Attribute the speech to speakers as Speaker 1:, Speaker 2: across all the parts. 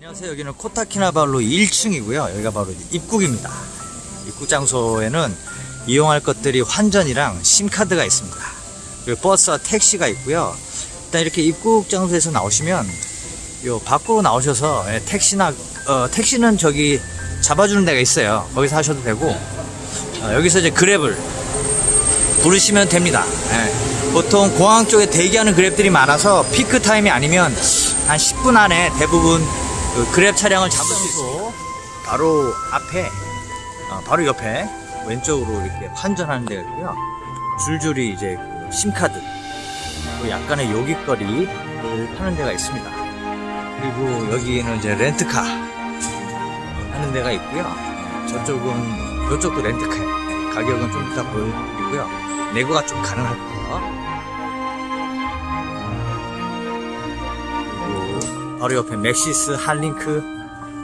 Speaker 1: 안녕하세요. 여기는 코타키나발루 1층이고요. 여기가 바로 입국입니다. 입국 장소에는 이용할 것들이 환전이랑 SIM card가 있습니다. 그리고 버스와 택시가 있고요. 일단 이렇게 입국 장소에서 나오시면 요 밖으로 나오셔서 예, 택시나 어, 택시는 저기 잡아주는 데가 있어요. 거기서 하셔도 되고 어, 여기서 이제 그랩을 부르시면 됩니다. 예. 보통 공항 쪽에 대기하는 그랩들이 많아서 peak time이 아니면 한 10분 안에 대부분 그 그랩 차량을 잡을 수 있고 바로 앞에 어, 바로 옆에 왼쪽으로 이렇게 환전하는 데가 있고요. 줄줄이 이제 그 심카드 또 약간의 요깃거리를 파는 데가 있습니다. 그리고 여기는 이제 렌트카 하는 데가 있고요. 저쪽은 이쪽도 렌트카예요. 가격은 좀 이따 보여드리고요. 내고가 좀 가능하고요. 바로 옆에 맥시스, 핫링크,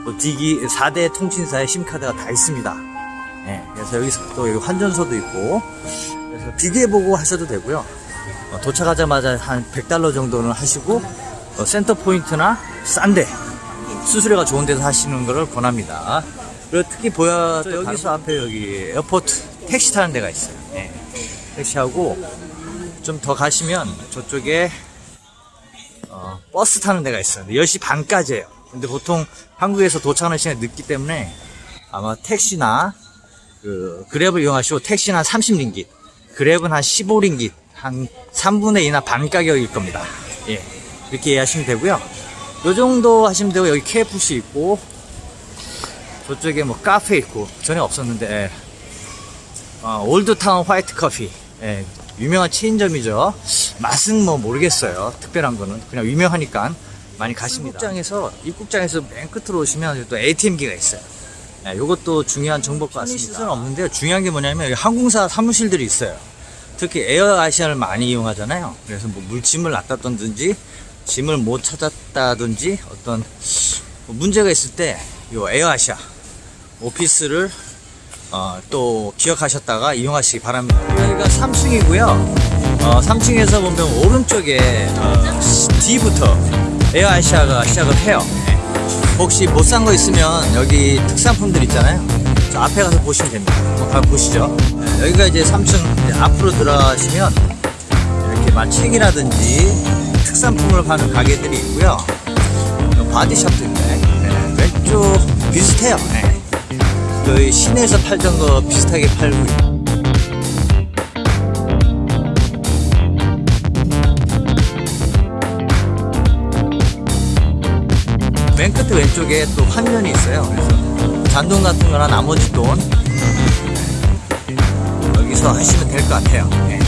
Speaker 1: 뭐 디기 4대 통신사의 SIM card가 다 있습니다. 네, 그래서 여기서 또 여기 환전소도 있고 그래서 비교해보고 하셔도 되고요. 어, 도착하자마자 한 100달러 정도는 하시고 어, 센터 포인트나 싼데 수수료가 좋은 데서 하시는 것을 권합니다. 그리고 특히 보여 여기서 앞에 여기 airport 택시 타는 데가 있어요. 네. 택시하고 좀 더 가시면 저쪽에 어, 버스 타는 데가 있어요. 10시 반까지예요. 근데 보통 한국에서 도착하는 시간이 늦기 때문에 아마 택시나 그 그랩을 이용하시고 택시는 한 30링깃, 그랩은 한 15링깃, 한 3분의 2나 반 가격일 겁니다. 예. 이렇게 이해하시면 되고요. 요 정도 하시면 되고 여기 KFC 있고 저쪽에 뭐 카페 있고 전에 없었는데 예. 어, 올드타운 화이트 커피 예, 유명한 체인점이죠. 맛은 뭐 모르겠어요. 특별한 거는. 그냥 유명하니까 많이 가십니다. 입국장에서 입국장에서 맨 끝으로 오시면 또 ATM기가 있어요. 예, 요것도 중요한 정보일 것 같습니다. 시설은 없는데요. 중요한 게 뭐냐면 여기 항공사 사무실들이 있어요. 특히 에어아시아를 많이 이용하잖아요. 그래서 뭐 물짐을 놨다든지 짐을 못 찾았다든지 어떤 뭐 문제가 있을 때요 에어아시아 오피스를 어, 또 기억하셨다가 이용하시기 바랍니다. 여기가 3층이고요. 어, 3층에서 보면 오른쪽에 어, D부터 에어아시아가 시작을 해요. 네. 혹시 못 산 거 있으면 여기 특산품들 있잖아요. 저 앞에 가서 보시면 됩니다. 한번 가 보시죠. 네, 여기가 이제 3층 이제 앞으로 들어가시면 이렇게 마책이라든지 특산품을 파는 가게들이 있고요. 바디샵도 있네. 네, 왼쪽 비슷해요. 네. 그 시내에서 팔던 거 비슷하게 팔고 있고 맨 끝에 왼쪽에 또 환전이 있어요. 그래서 잔돈 같은 거나 나머지 돈 여기서 하시면 될 것 같아요. 네.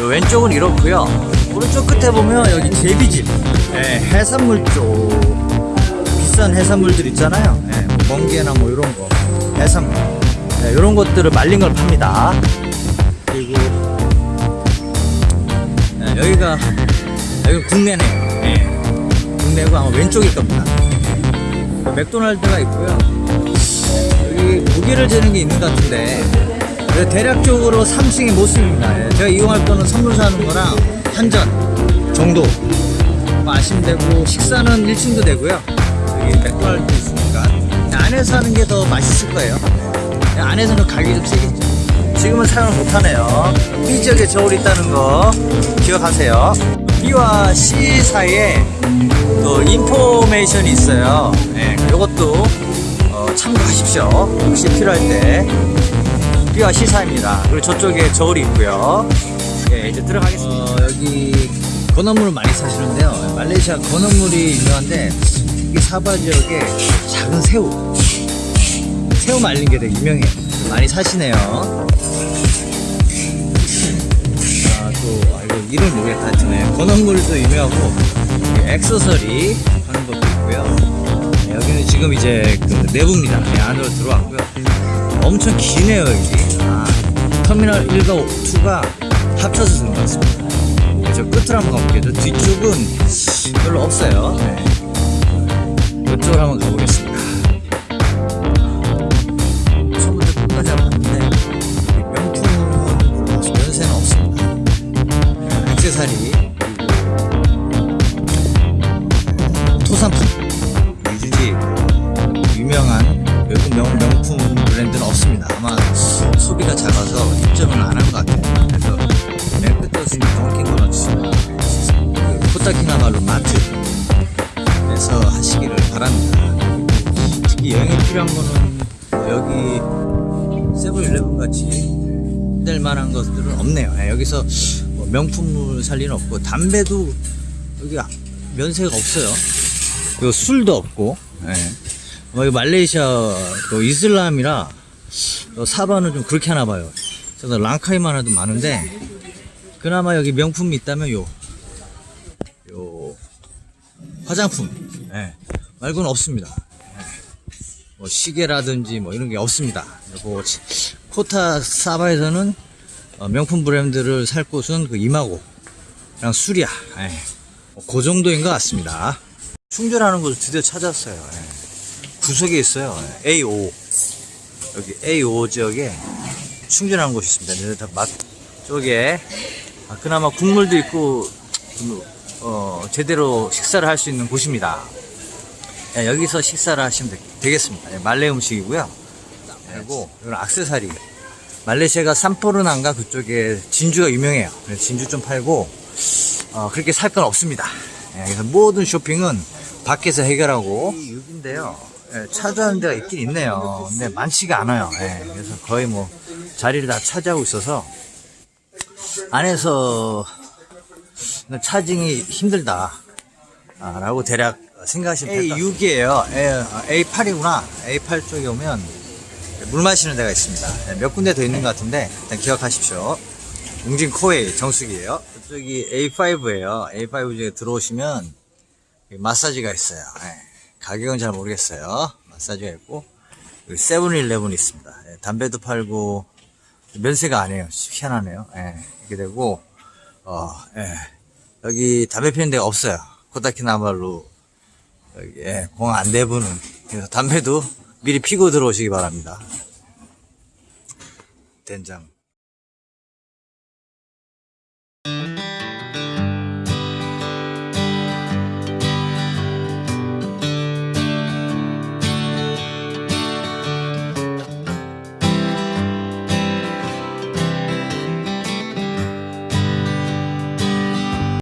Speaker 1: 요 왼쪽은 이렇고요. 오른쪽 끝에 보면 여기 제비집. 네, 해산물 쪽. 비싼 해산물들 있잖아요. 네, 뭐 멍게나 뭐 이런 거 해산물 네, 이런 것들을 말린 걸 팝니다. 그리고 네, 여기가 여기 국내네요 네, 국내고 아마 왼쪽일 겁니다. 맥도날드가 있고요. 여기 무게를 재는 게 있는 것 같은데 네, 대략적으로 3층의 모습입니다. 예, 제가 이용할 거는 선물 사는 거랑 한전 정도. 뭐 아시면 되고 식사는 1층도 되고요. 여기 맥도날드 있으니까 안에서 하는 게 더 맛있을 거예요. 네, 안에서는 가격이 좀 세겠죠. 지금은 사용을 못하네요. B 지역에 저울이 있다는 거 기억하세요. B와 C 사이에 또 인포메이션이 있어요. 네, 이것도 어, 참고하십시오. 혹시 필요할 때. B와 C 사이입니다. 그리고 저쪽에 저울이 있고요. 예, 이제 들어가겠습니다. 어, 여기 건어물을 많이 사시는데요. 말레이시아 건어물이 유명한데 이 사바 지역에 작은 새우 새우 말린 게 되게 유명해요. 많이 사시네요. 아또 아, 이거 이름 모르겠다. 하여튼 건어물도 유명하고 액세서리 하는 것도 있고요. 네, 여기는 지금 이제 그 내부입니다. 네, 안으로 들어왔고요. 엄청 기네요 여기. 아, 터미널 1과 2가 합쳐서 쓴 것 같습니다. 네, 저 끝으로 한번 가볼게요. 저 뒤쪽은 별로 없어요. 네. 이쪽으로 한번 가보겠습니다 코타키나발루 마트에서 하시기를 바랍니다. 특히 여행에 필요한 거는 여기 세븐일레븐 같이 될 만한 것들은 없네요. 예, 여기서 뭐 명품을 살 리는 없고 담배도 여기 면세가 없어요. 그리고 술도 없고. 예. 뭐 말레이시아 또 이슬람이라 또 사바는 좀 그렇게 하나 봐요. 그래서 랑카이만 해도 많은데 그나마 여기 명품이 있다면 요, 요 화장품 예. 말고는 없습니다. 뭐 시계라든지 뭐 이런 게 없습니다. 치- 코타 사바에서는 어, 명품 브랜드를 살 곳은 그 이마고랑 수리아 예. 뭐그 정도인 것 같습니다. 충전하는 곳을 드디어 찾았어요. 예. 구석에 있어요. 예. A5 여기 A5 지역에 충전하는 곳이 있습니다. 맛, 쪽에 아, 그나마 국물도 있고 좀, 어, 제대로 식사를 할 수 있는 곳입니다. 예, 여기서 식사를 하시면 되, 겠습니다 말레 음식이고요. 그리고 이건 악세사리. 말레이시아가 산포르난가 그쪽에 진주가 유명해요. 진주 좀 팔고 어, 그렇게 살 건 없습니다. 예, 그래서 모든 쇼핑은 밖에서 해결하고 이 6인데요. 예, 차지하는 데가 있긴 있네요. 근데 많지가 않아요. 예, 그래서 거의 뭐 자리를 다 차지하고 있어서 안에서 차징이 힘들다. 아, 라고 대략 생각하시면 될것 같아요. A6이에요. A8이구나. A8 쪽에 오면 물 마시는 데가 있습니다. 네, 몇 군데 더 있는 것 같은데 일단 기억하십시오. 웅진 코웨이 정수기예요. 이쪽이 A5예요. A5 중에 들어오시면 마사지가 있어요. 네, 가격은 잘 모르겠어요. 마사지가 있고 여기 세븐일레븐이 있습니다. 네, 담배도 팔고 면세가 아니에요. 희한하네요. 예, 이렇게 되고 어, 예. 여기 담배 피는 데가 없어요. 코타키나발루 여기 예, 공항 안내부는 그래서 담배도 미리 피고 들어오시기 바랍니다. 된장.